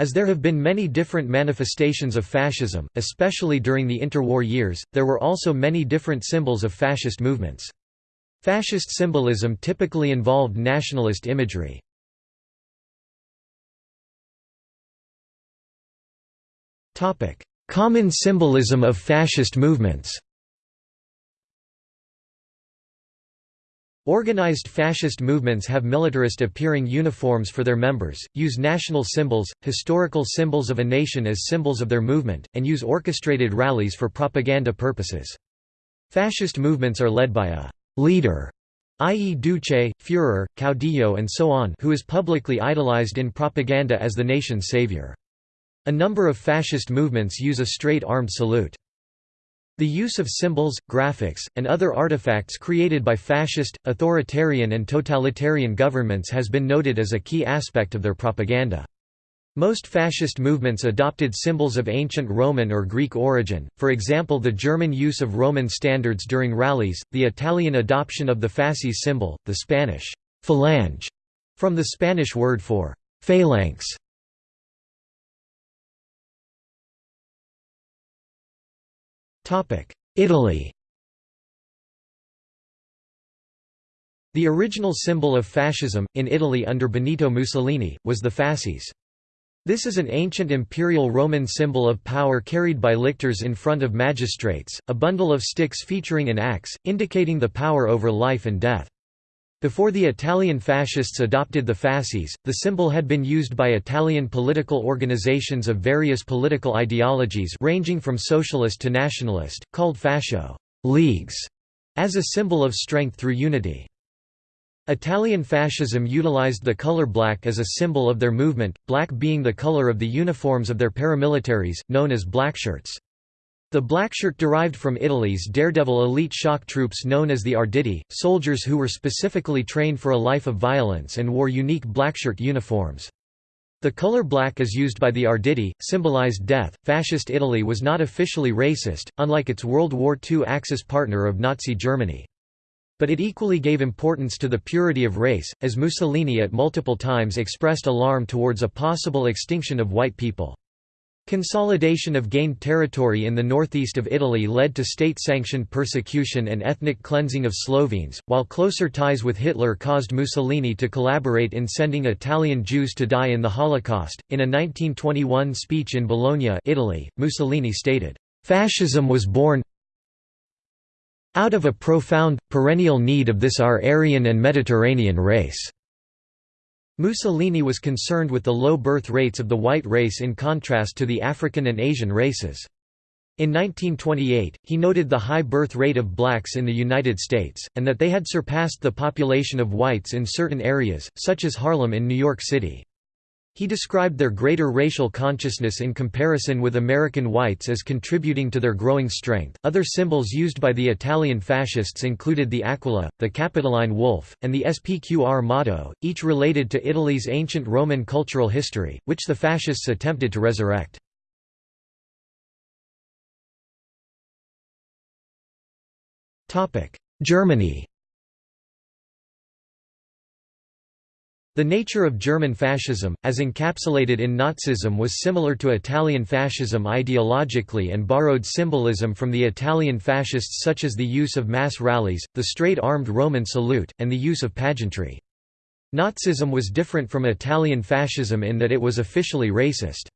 As there have been many different manifestations of fascism, especially during the interwar years, there were also many different symbols of fascist movements. Fascist symbolism typically involved nationalist imagery. Common symbolism of fascist movements Organized fascist movements have militarist-appearing uniforms for their members, use national symbols, historical symbols of a nation as symbols of their movement, and use orchestrated rallies for propaganda purposes. Fascist movements are led by a «leader», i.e. Duce, Führer, Caudillo and so on who is publicly idolized in propaganda as the nation's savior. A number of fascist movements use a straight-armed salute. The use of symbols, graphics, and other artifacts created by fascist, authoritarian and totalitarian governments has been noted as a key aspect of their propaganda. Most fascist movements adopted symbols of ancient Roman or Greek origin, for example the German use of Roman standards during rallies, the Italian adoption of the fasces symbol, the Spanish «phalange» from the Spanish word for «phalanx», Italy The original symbol of fascism, in Italy under Benito Mussolini, was the fasces. This is an ancient imperial Roman symbol of power carried by lictors in front of magistrates, a bundle of sticks featuring an axe, indicating the power over life and death. Before the Italian fascists adopted the fasces, the symbol had been used by Italian political organizations of various political ideologies ranging from socialist to nationalist, called fascio leagues, as a symbol of strength through unity. Italian fascism utilized the color black as a symbol of their movement, black being the color of the uniforms of their paramilitaries, known as blackshirts. The blackshirt derived from Italy's daredevil elite shock troops known as the Arditi, soldiers who were specifically trained for a life of violence and wore unique blackshirt uniforms. The color black is used by the Arditi, symbolized death. Fascist Italy was not officially racist, unlike its World War II Axis partner of Nazi Germany. But it equally gave importance to the purity of race, as Mussolini at multiple times expressed alarm towards a possible extinction of white people. Consolidation of gained territory in the northeast of Italy led to state-sanctioned persecution and ethnic cleansing of Slovenes, while closer ties with Hitler caused Mussolini to collaborate in sending Italian Jews to die in the Holocaust. In a 1921 speech in Bologna, Italy, Mussolini stated, "Fascism was born out of a profound, perennial need of this our Aryan and Mediterranean race." Mussolini was concerned with the low birth rates of the white race in contrast to the African and Asian races. In 1928, he noted the high birth rate of blacks in the United States, and that they had surpassed the population of whites in certain areas, such as Harlem in New York City. He described their greater racial consciousness in comparison with American whites as contributing to their growing strength. Other symbols used by the Italian fascists included the aquila, the Capitoline wolf, and the SPQR motto, each related to Italy's ancient Roman cultural history, which the fascists attempted to resurrect. Germany The nature of German fascism, as encapsulated in Nazism was similar to Italian fascism ideologically and borrowed symbolism from the Italian fascists such as the use of mass rallies, the straight-armed Roman salute, and the use of pageantry. Nazism was different from Italian fascism in that it was officially racist.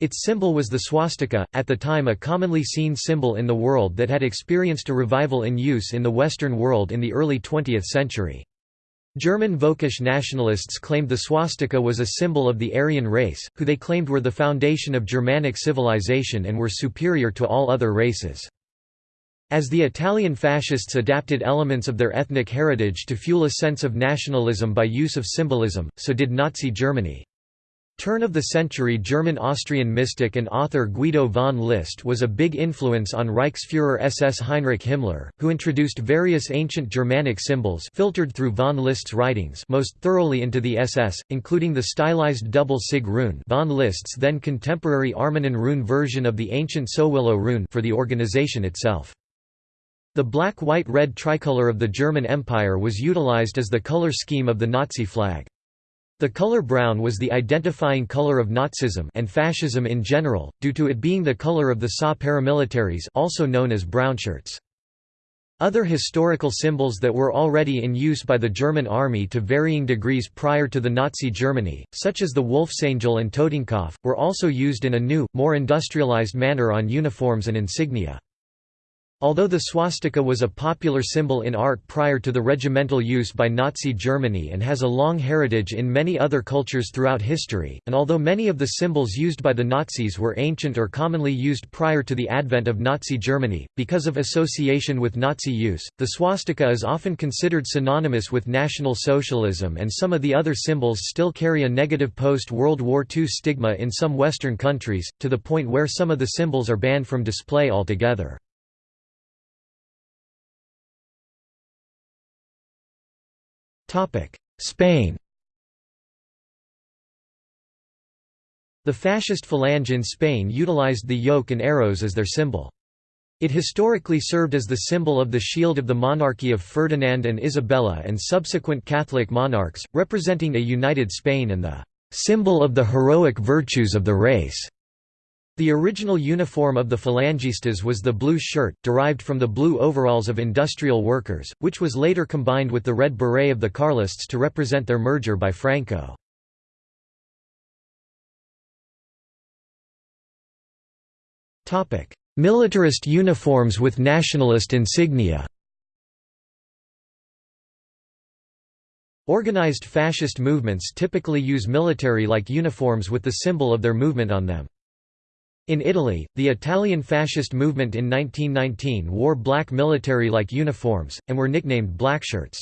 Its symbol was the swastika, at the time a commonly seen symbol in the world that had experienced a revival in use in the Western world in the early 20th century. German Völkisch nationalists claimed the swastika was a symbol of the Aryan race, who they claimed were the foundation of Germanic civilization and were superior to all other races. As the Italian fascists adapted elements of their ethnic heritage to fuel a sense of nationalism by use of symbolism, so did Nazi Germany. Turn-of-the-century German-Austrian mystic and author Guido von List was a big influence on Reichsfuhrer SS Heinrich Himmler, who introduced various ancient Germanic symbols filtered through von List's writings most thoroughly into the SS, including the stylized double sig rune von List's then contemporary Armanen rune version of the ancient Sowilo rune for the organization itself. The black-white-red tricolor of the German Empire was utilized as the color scheme of the Nazi flag. The color brown was the identifying color of Nazism and fascism in general, due to it being the color of the SA paramilitaries also known as brownshirts. Other historical symbols that were already in use by the German army to varying degrees prior to the Nazi Germany, such as the Wolfsangel and Totenkopf, were also used in a new, more industrialized manner on uniforms and insignia. Although the swastika was a popular symbol in art prior to the regimental use by Nazi Germany and has a long heritage in many other cultures throughout history, and although many of the symbols used by the Nazis were ancient or commonly used prior to the advent of Nazi Germany, because of association with Nazi use, the swastika is often considered synonymous with National Socialism and some of the other symbols still carry a negative post-World War II stigma in some Western countries, to the point where some of the symbols are banned from display altogether. Spain The fascist Falange in Spain utilized the yoke and arrows as their symbol. It historically served as the symbol of the shield of the monarchy of Ferdinand and Isabella and subsequent Catholic monarchs, representing a united Spain and the symbol of the heroic virtues of the race. The original uniform of the Falangistas was the blue shirt, derived from the blue overalls of industrial workers, which was later combined with the red beret of the Carlists to represent their merger by Franco. Militarist uniforms with nationalist insignia Organized fascist movements typically use military-like uniforms with the symbol of their movement on them. In Italy, the Italian fascist movement in 1919 wore black military-like uniforms, and were nicknamed blackshirts.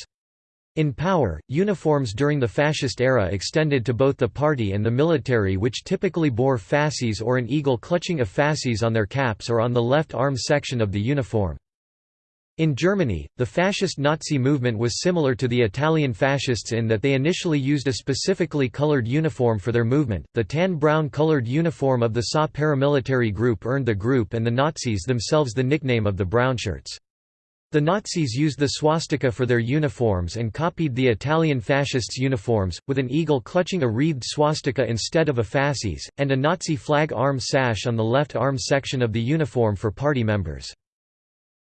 In power, uniforms during the fascist era extended to both the party and the military which typically bore fasces or an eagle clutching a fasces on their caps or on the left arm section of the uniform. In Germany, the fascist Nazi movement was similar to the Italian fascists in that they initially used a specifically colored uniform for their movement. The tan-brown colored uniform of the SA paramilitary group earned the group and the Nazis themselves the nickname of the brownshirts. The Nazis used the swastika for their uniforms and copied the Italian fascists' uniforms, with an eagle clutching a wreathed swastika instead of a fasces, and a Nazi flag arm sash on the left arm section of the uniform for party members.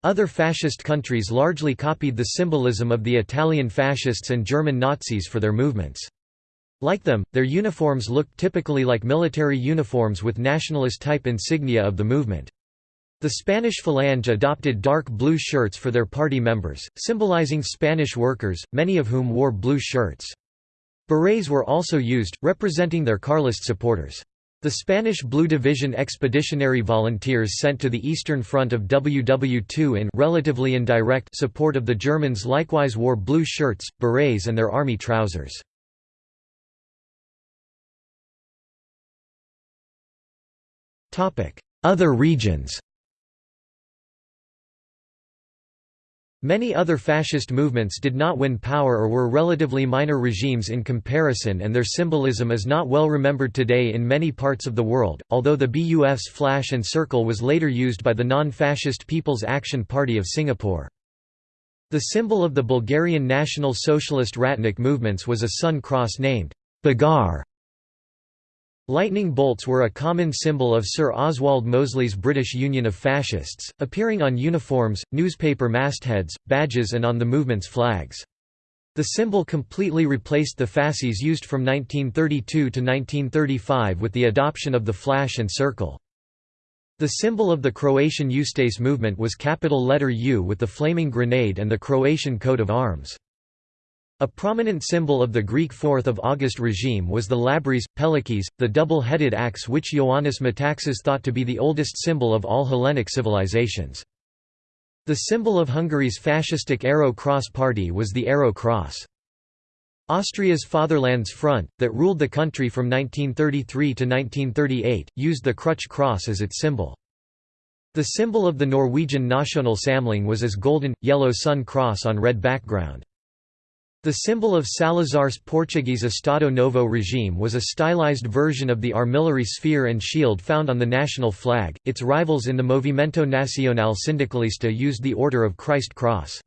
Other fascist countries largely copied the symbolism of the Italian fascists and German Nazis for their movements. Like them, their uniforms looked typically like military uniforms with nationalist-type insignia of the movement. The Spanish Falange adopted dark blue shirts for their party members, symbolizing Spanish workers, many of whom wore blue shirts. Berets were also used, representing their Carlist supporters. The Spanish Blue Division expeditionary volunteers sent to the Eastern Front of WW2 in relatively indirect support of the Germans likewise wore blue shirts, berets and their army trousers. Other regions Many other fascist movements did not win power or were relatively minor regimes in comparison and their symbolism is not well remembered today in many parts of the world, although the BUF's flash and circle was later used by the non-fascist People's Action Party of Singapore. The symbol of the Bulgarian National Socialist Ratnik movements was a sun cross named Bagar Lightning bolts were a common symbol of Sir Oswald Mosley's British Union of Fascists, appearing on uniforms, newspaper mastheads, badges and on the movement's flags. The symbol completely replaced the fasces used from 1932 to 1935 with the adoption of the flash and circle. The symbol of the Croatian Ustase movement was capital letter U with the flaming grenade and the Croatian coat of arms. A prominent symbol of the Greek 4th of August regime was the labrys, pelekys, the double-headed axe which Ioannis Metaxas thought to be the oldest symbol of all Hellenic civilizations. The symbol of Hungary's fascistic Arrow Cross party was the Arrow Cross. Austria's Fatherlands Front, that ruled the country from 1933 to 1938, used the Crutch Cross as its symbol. The symbol of the Norwegian National Samling was as golden, yellow sun cross on red background. The symbol of Salazar's Portuguese Estado Novo regime was a stylized version of the armillary sphere and shield found on the national flag. Its rivals in the Movimento Nacional Sindicalista used the Order of Christ Cross.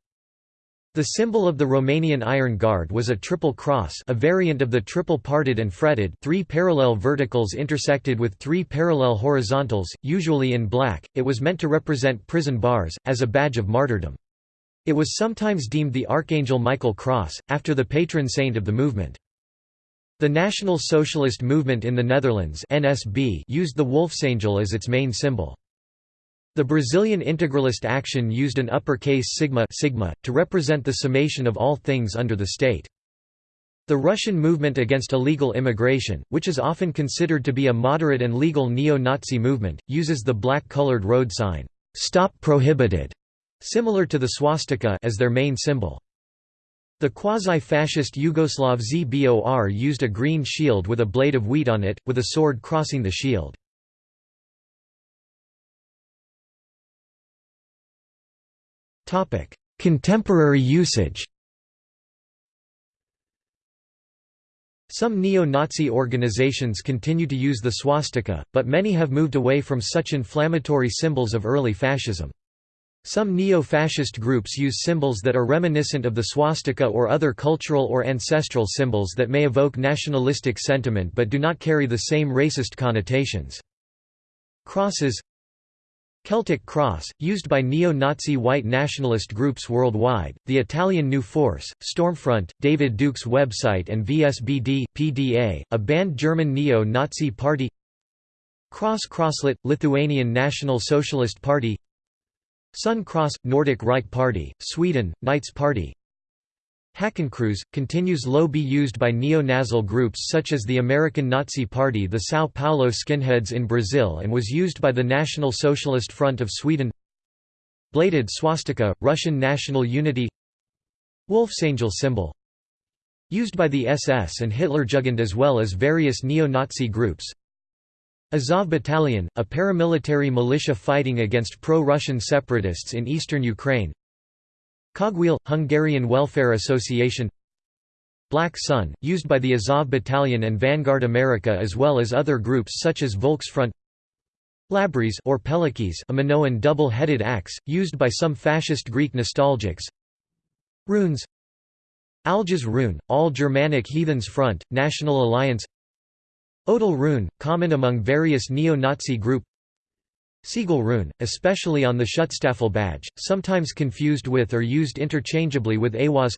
The symbol of the Romanian Iron Guard was a triple cross a variant of the triple parted and fretted three parallel verticals intersected with three parallel horizontals, usually in black, it was meant to represent prison bars, as a badge of martyrdom. It was sometimes deemed the Archangel Michael Cross, after the patron saint of the movement. The National Socialist Movement in the Netherlands NSB used the Wolfsangel as its main symbol. The Brazilian integralist action used an uppercase sigma, sigma to represent the summation of all things under the state. The Russian movement against illegal immigration, which is often considered to be a moderate and legal neo-Nazi movement, uses the black-colored road sign, "'Stop Prohibited' similar to the swastika as their main symbol. The quasi-fascist Yugoslav ZBOR used a green shield with a blade of wheat on it, with a sword crossing the shield. Contemporary usage Some neo-Nazi organizations continue to use the swastika, but many have moved away from such inflammatory symbols of early fascism. Some neo-fascist groups use symbols that are reminiscent of the swastika or other cultural or ancestral symbols that may evoke nationalistic sentiment but do not carry the same racist connotations. Crosses Celtic Cross, used by neo-Nazi white nationalist groups worldwide, the Italian New Force, Stormfront, David Duke's website and VSBD, PDA, a banned German neo-Nazi party Cross Crosslet, Lithuanian National Socialist Party Sun Cross, Nordic Reich Party, Sweden, Knights Party. Hakenkreuz, continues low be used by neo-Nazi groups such as the American Nazi Party the São Paulo skinheads in Brazil and was used by the National Socialist Front of Sweden. Bladed swastika, Russian National Unity. Wolfsangel symbol. Used by the SS and Hitlerjugend as well as various neo-Nazi groups Azov Battalion, a paramilitary militia fighting against pro-Russian separatists in eastern Ukraine. Cogwheel – Hungarian Welfare Association. Black Sun, used by the Azov Battalion and Vanguard America as well as other groups such as Volksfront. Labrys or Pelekys a Minoan double-headed axe, used by some fascist Greek nostalgics. Runes. Algiz Rune, All Germanic Heathens Front, National Alliance Odal Rune, common among various neo-Nazi group. Siegel rune, especially on the Schutzstaffel badge, sometimes confused with or used interchangeably with AWAS.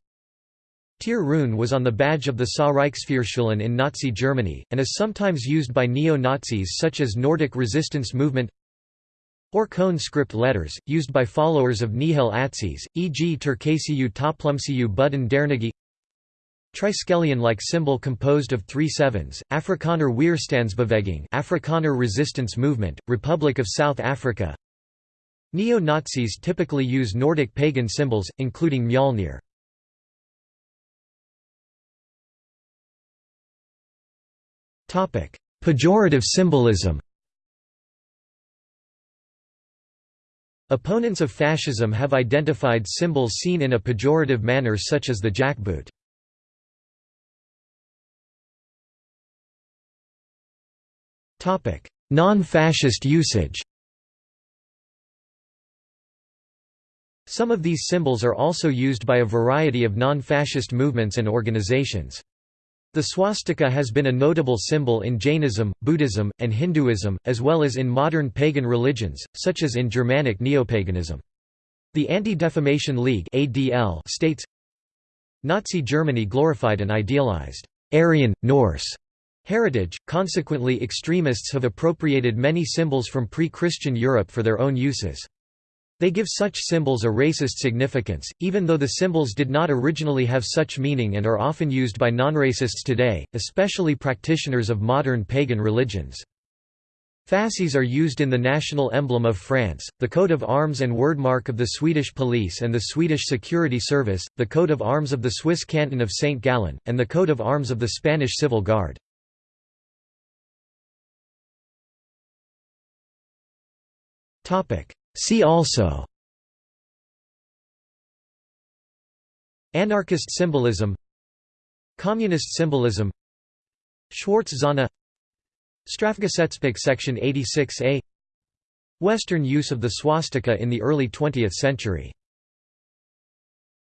Tyr rune was on the badge of the SA Reichsführerschulen in Nazi Germany, and is sometimes used by neo-Nazis such as Nordic resistance movement. Orkhon script letters, used by followers of Nihal Atsız, e.g. Turkasiyu Toplumsiyu Budden Dernagi Triskelion-like symbol composed of three sevens, Afrikaner Weerstandsbeweging Afrikaner Resistance Movement, Republic of South Africa Neo-Nazis typically use Nordic pagan symbols, including Mjolnir. Pejorative symbolism Opponents of fascism have identified symbols seen in a pejorative manner such as the jackboot. Non-fascist usage Some of these symbols are also used by a variety of non-fascist movements and organizations. The swastika has been a notable symbol in Jainism, Buddhism, and Hinduism, as well as in modern pagan religions, such as in Germanic neopaganism. The Anti-Defamation League states, Nazi Germany glorified and idealized Aryan, Norse heritage, consequently extremists have appropriated many symbols from pre-Christian Europe for their own uses. They give such symbols a racist significance, even though the symbols did not originally have such meaning and are often used by non-racists today, especially practitioners of modern pagan religions. Fasces are used in the national emblem of France, the coat of arms and wordmark of the Swedish police and the Swedish security service, the coat of arms of the Swiss canton of St. Gallen, and the coat of arms of the Spanish Civil Guard. See also. Anarchist symbolism. Communist symbolism. Schwarz Zone Strafgesetzbuch Section 86a Western use of the swastika in the early 20th century